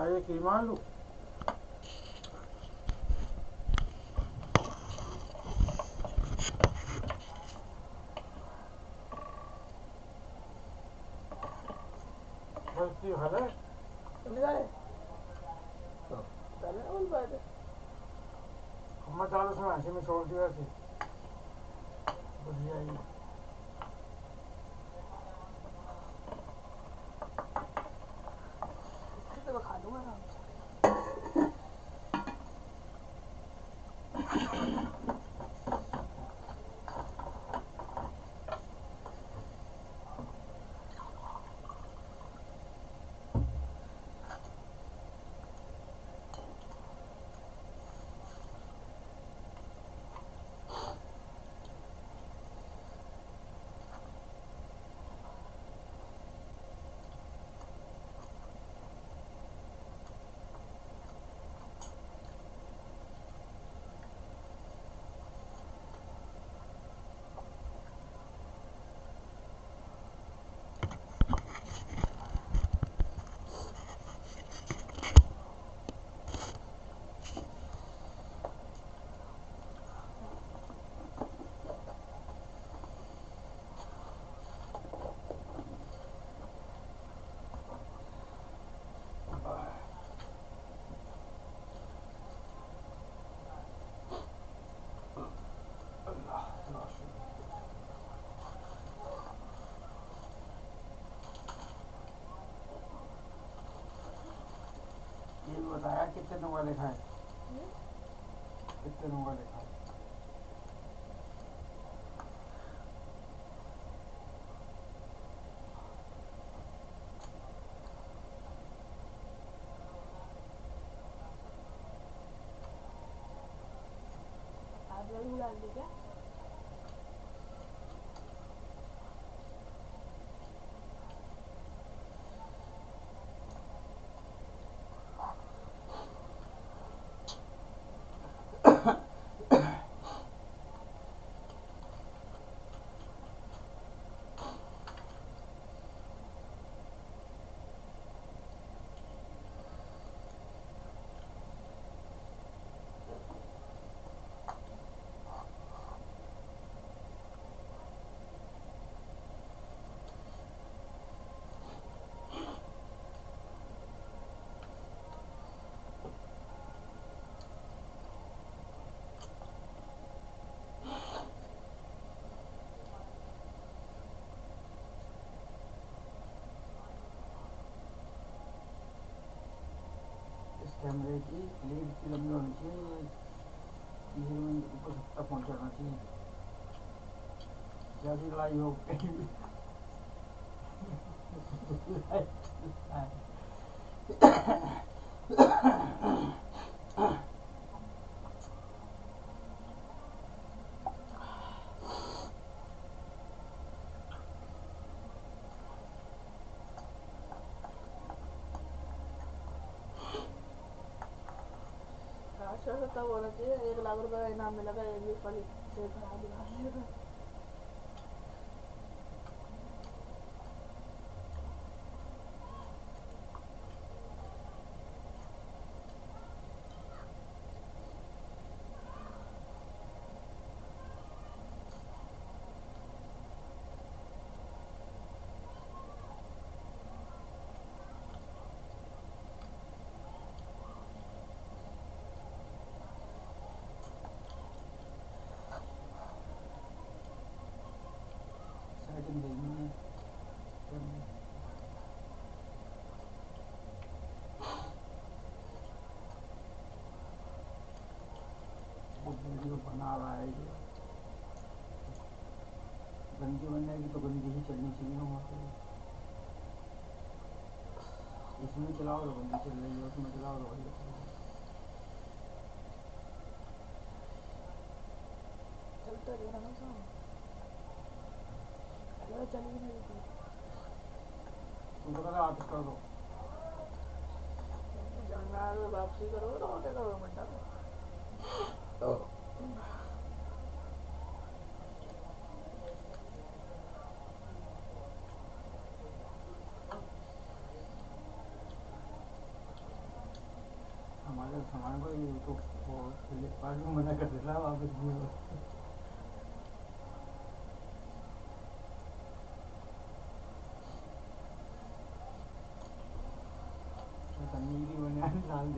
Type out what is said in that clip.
क्या ये कीमा आलू बस्ती भले तुमने जाने पहले बोल पाए थे। चालीस में ऐसे में छोड़ दिया ऐसे बढ़िया ही तो मैं खा लूँगा आराम कितने लोग लिखा है कितने लिखा है आप क्या इस कैमरे की लीड इतनी लंबी होनी चाहिए तीसरे में ऊपर तक पहुंचाना चाहिए जैसी लड़ाई हो गई अच्छा से तब होना एक लाख रुपए का इनाम मिलेगा एक भी फल से बना दिया सेटिंग देखनी है करनी। वो वीडियो बना रहा है ये गंदी बनने की तो गंदी ही चलनी चाहिए ना वहाँ पे। इसमें चलाओ तो गंदी चल रही है उसमें चलाओ तो बढ़िया चल रही है। चलता रहना ना साहब। चलो चल भी नहीं थी। तुम तो कहते वापस कर दो। जाना है तो वापसी करोगे तो होटे करोगे मना कर देता वापस भी हो तो नीली बनियान लाल